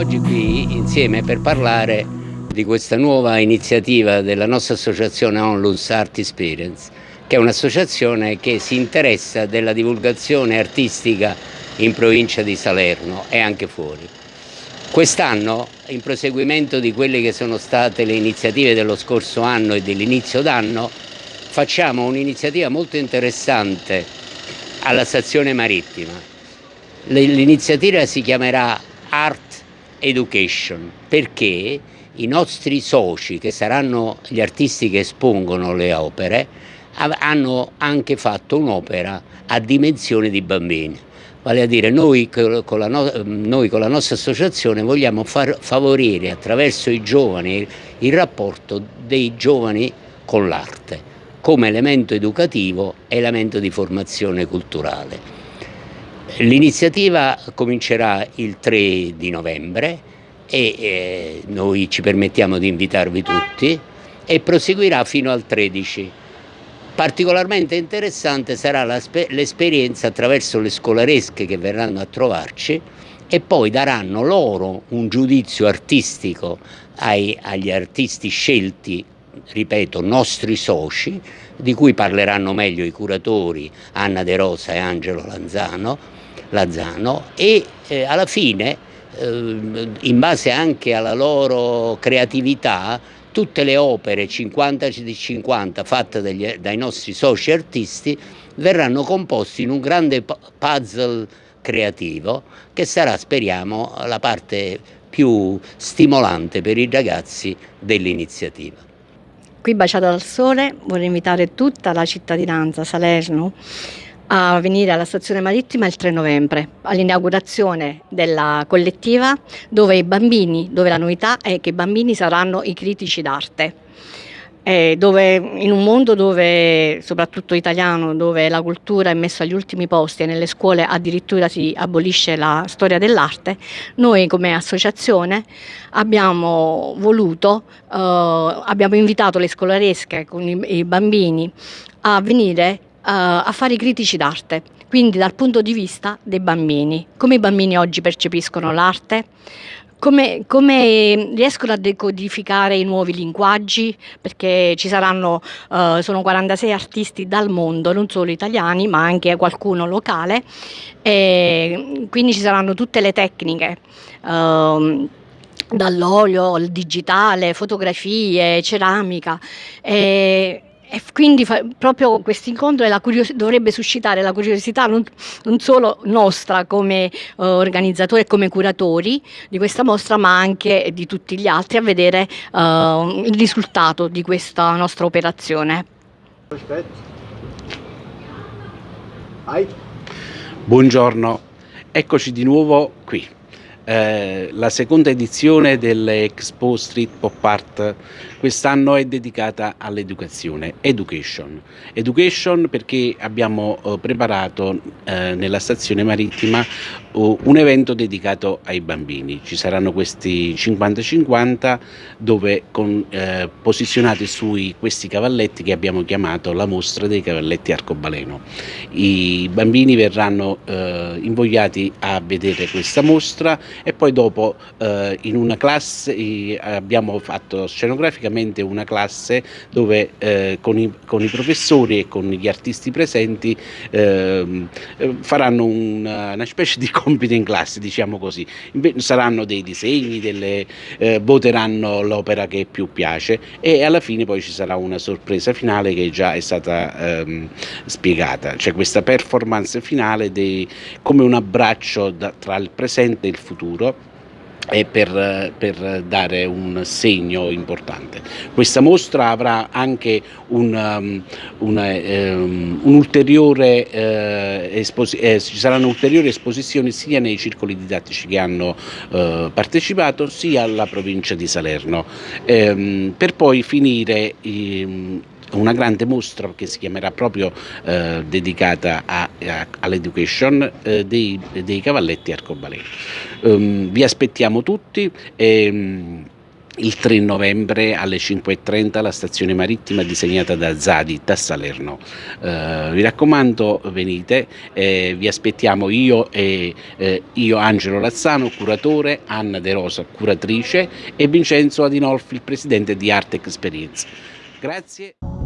oggi qui insieme per parlare di questa nuova iniziativa della nostra associazione Onlus Art Experience, che è un'associazione che si interessa della divulgazione artistica in provincia di Salerno e anche fuori. Quest'anno, in proseguimento di quelle che sono state le iniziative dello scorso anno e dell'inizio d'anno, facciamo un'iniziativa molto interessante alla stazione marittima. L'iniziativa si chiamerà Art Education perché i nostri soci, che saranno gli artisti che espongono le opere, hanno anche fatto un'opera a dimensione di bambini Vale a dire noi con la, no noi con la nostra associazione vogliamo far favorire attraverso i giovani il rapporto dei giovani con l'arte come elemento educativo e elemento di formazione culturale. L'iniziativa comincerà il 3 di novembre e eh, noi ci permettiamo di invitarvi tutti e proseguirà fino al 13 Particolarmente interessante sarà l'esperienza attraverso le scolaresche che verranno a trovarci e poi daranno loro un giudizio artistico ai, agli artisti scelti, ripeto, nostri soci, di cui parleranno meglio i curatori Anna De Rosa e Angelo Lanzano, Lazzano e eh, alla fine, eh, in base anche alla loro creatività, tutte le opere 50 di 50 fatte dagli, dai nostri soci artisti verranno composte in un grande puzzle creativo che sarà, speriamo, la parte più stimolante per i ragazzi dell'iniziativa. Qui baciata dal sole vorrei invitare tutta la cittadinanza Salerno a venire alla stazione marittima il 3 novembre all'inaugurazione della collettiva dove i bambini, dove la novità è che i bambini saranno i critici d'arte. dove, in un mondo dove, soprattutto italiano, dove la cultura è messa agli ultimi posti e nelle scuole addirittura si abolisce la storia dell'arte, noi come associazione abbiamo voluto, eh, abbiamo invitato le scolaresche con i, i bambini a venire a fare i critici d'arte, quindi dal punto di vista dei bambini, come i bambini oggi percepiscono l'arte, come, come, riescono a decodificare i nuovi linguaggi, perché ci saranno, uh, sono 46 artisti dal mondo, non solo italiani, ma anche qualcuno locale, e quindi ci saranno tutte le tecniche. Uh, dall'olio al digitale, fotografie, ceramica. E, e quindi fa, proprio questo incontro dovrebbe suscitare la curiosità non, non solo nostra come uh, organizzatori e come curatori di questa mostra, ma anche di tutti gli altri a vedere uh, il risultato di questa nostra operazione. Buongiorno, eccoci di nuovo qui. Eh, la seconda edizione dell'Expo Street Pop Art quest'anno è dedicata all'educazione, education. Education perché abbiamo eh, preparato eh, nella stazione marittima un evento dedicato ai bambini. Ci saranno questi 50-50 dove con, eh, posizionati su questi cavalletti che abbiamo chiamato la mostra dei cavalletti arcobaleno. I bambini verranno eh, invogliati a vedere questa mostra e poi dopo eh, in una classe abbiamo fatto scenografica praticamente una classe dove eh, con, i, con, i, professori e con gli artisti presenti eh, faranno una, una, specie di compito in classe, diciamo così. Saranno dei disegni, delle, eh, voteranno l'opera che più piace e alla fine poi ci sarà una sorpresa finale che già è stata ehm, spiegata, cioè questa performance finale dei, come un abbraccio da, tra il presente e il futuro e per, per, dare un segno importante. Questa mostra avrà anche un, um, una, um, un ulteriore, eh, eh, ci saranno ulteriori esposizioni sia nei circoli didattici che hanno eh, partecipato sia alla provincia di Salerno, ehm, per poi finire ehm, una grande mostra che si chiamerà proprio eh, dedicata all'education eh, dei, dei, cavalletti arcobaleno. Um, vi aspettiamo tutti. E, il 3 novembre alle 5.30 la stazione marittima disegnata da Zadi da Salerno. Eh, vi raccomando venite, eh, vi aspettiamo io e eh, io Angelo Razzano, curatore, Anna De Rosa, curatrice e Vincenzo Adinolfi, il presidente di Arte Experience. Grazie.